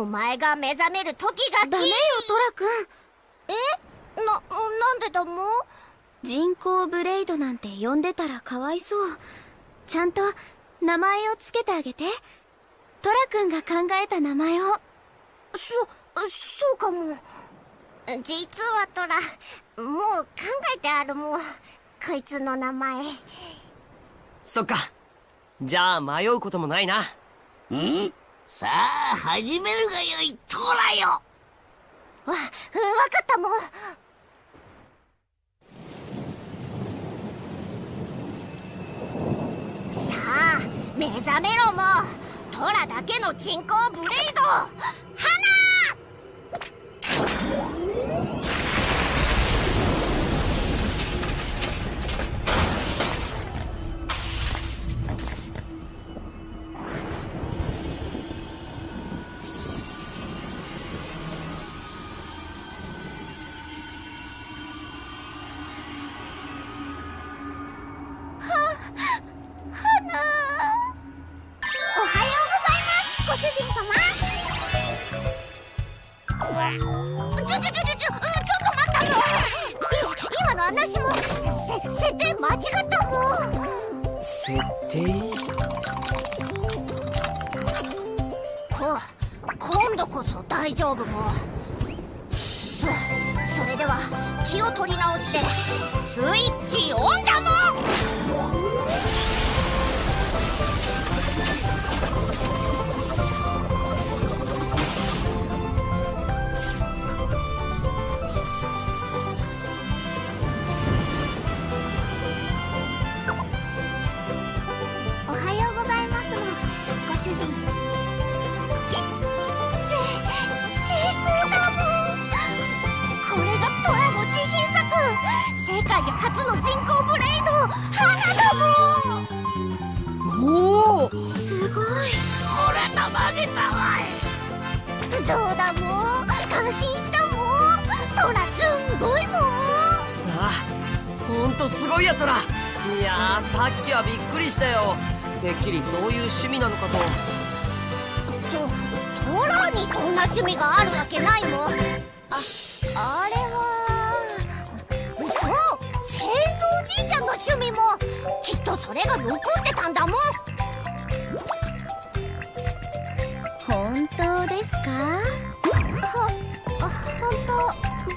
お前が目覚める時がダメよトラくんえ？ななんでだも？人工ブレイドなんて呼んでたらかわいそう。ちゃんと名前をつけてあげて。トラくんが考えた名前を。そそうかも。実はトラもう考えてあるもん。こいつの名前。そっか。じゃあ迷うこともないな。ん？さあ始めるがよいトラよ。わ分かったもん。さあ目覚めろも。トラだけの人工ブレイド。花！ちょちょちょちょちょっと待ったの今の話もせ設定間違ったの設定こ今度こそ大丈夫もそそれでは気を取り直してスイすごい。これたまげたわい。どうだもん。感心したもん。トラすんごいもん。あほんとすごいやつらいやーさっきはびっくりしたよ。てっきりそういう趣味なのかと。とトラにそんな趣味があるわけないもん。ああれはそう製造じいちゃんの趣味もきっとそれが残ってたんだもん本当ですか？はあ本当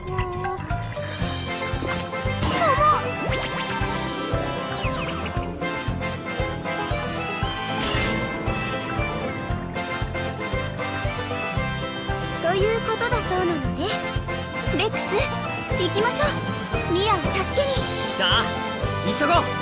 もうということだそうなのねレックス行きましょう。ミアを助けに。さあ急ごう。